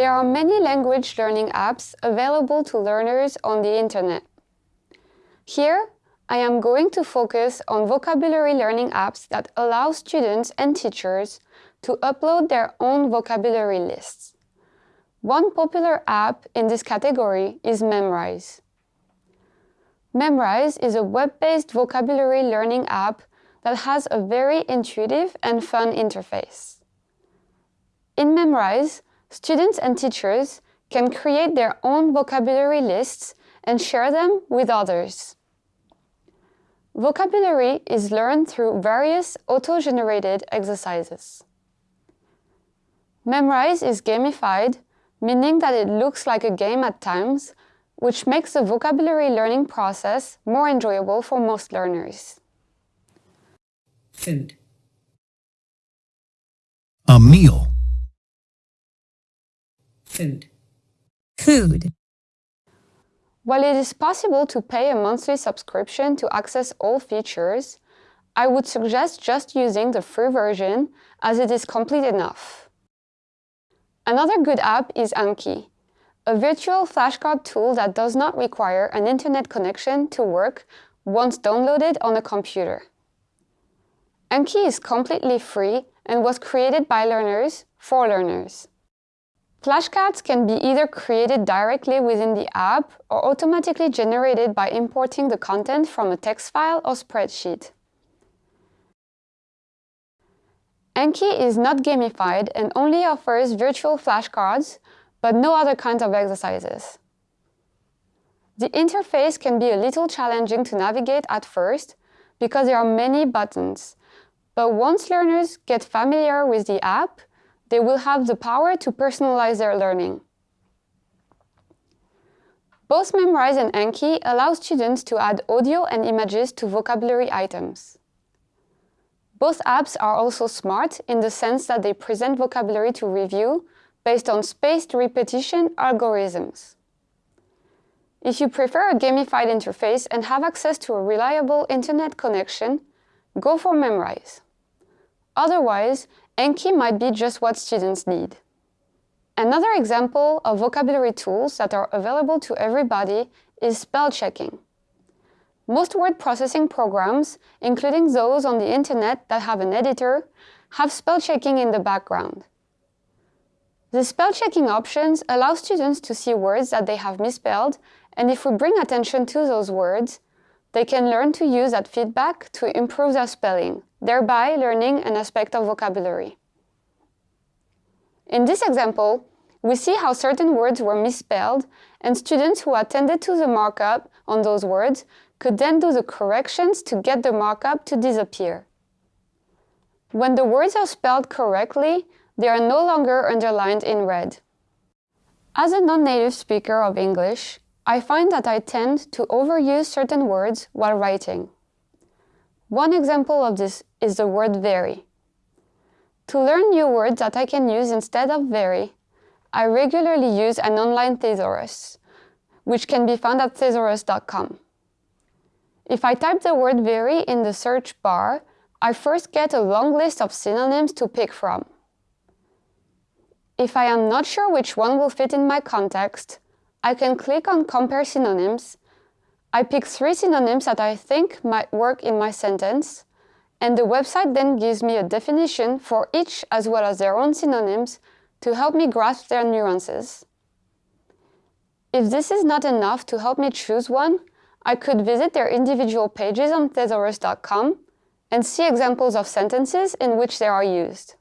There are many language learning apps available to learners on the internet. Here, I am going to focus on vocabulary learning apps that allow students and teachers to upload their own vocabulary lists. One popular app in this category is Memrise. Memrise is a web-based vocabulary learning app that has a very intuitive and fun interface. In Memrise, students and teachers can create their own vocabulary lists and share them with others. Vocabulary is learned through various auto-generated exercises. Memrise is gamified, meaning that it looks like a game at times, which makes the vocabulary learning process more enjoyable for most learners. Food. A meal. Food. Food. While it is possible to pay a monthly subscription to access all features, I would suggest just using the free version as it is complete enough. Another good app is Anki, a virtual flashcard tool that does not require an internet connection to work once downloaded on a computer. Anki is completely free and was created by learners for learners. Flashcards can be either created directly within the app or automatically generated by importing the content from a text file or spreadsheet. Anki is not gamified and only offers virtual flashcards, but no other kinds of exercises. The interface can be a little challenging to navigate at first because there are many buttons, but once learners get familiar with the app, they will have the power to personalize their learning. Both Memrise and Anki allow students to add audio and images to vocabulary items. Both apps are also smart in the sense that they present vocabulary to review based on spaced repetition algorithms. If you prefer a gamified interface and have access to a reliable internet connection, go for Memrise. Otherwise, Anki might be just what students need. Another example of vocabulary tools that are available to everybody is spell checking. Most word processing programs, including those on the internet that have an editor, have spell checking in the background. The spell checking options allow students to see words that they have misspelled, and if we bring attention to those words, they can learn to use that feedback to improve their spelling, thereby learning an aspect of vocabulary. In this example, we see how certain words were misspelled and students who attended to the markup on those words could then do the corrections to get the markup to disappear. When the words are spelled correctly, they are no longer underlined in red. As a non-native speaker of English, I find that I tend to overuse certain words while writing. One example of this is the word very. To learn new words that I can use instead of very, I regularly use an online thesaurus, which can be found at thesaurus.com. If I type the word very in the search bar, I first get a long list of synonyms to pick from. If I am not sure which one will fit in my context, I can click on Compare Synonyms. I pick three synonyms that I think might work in my sentence, and the website then gives me a definition for each as well as their own synonyms to help me grasp their nuances. If this is not enough to help me choose one, I could visit their individual pages on thesaurus.com and see examples of sentences in which they are used.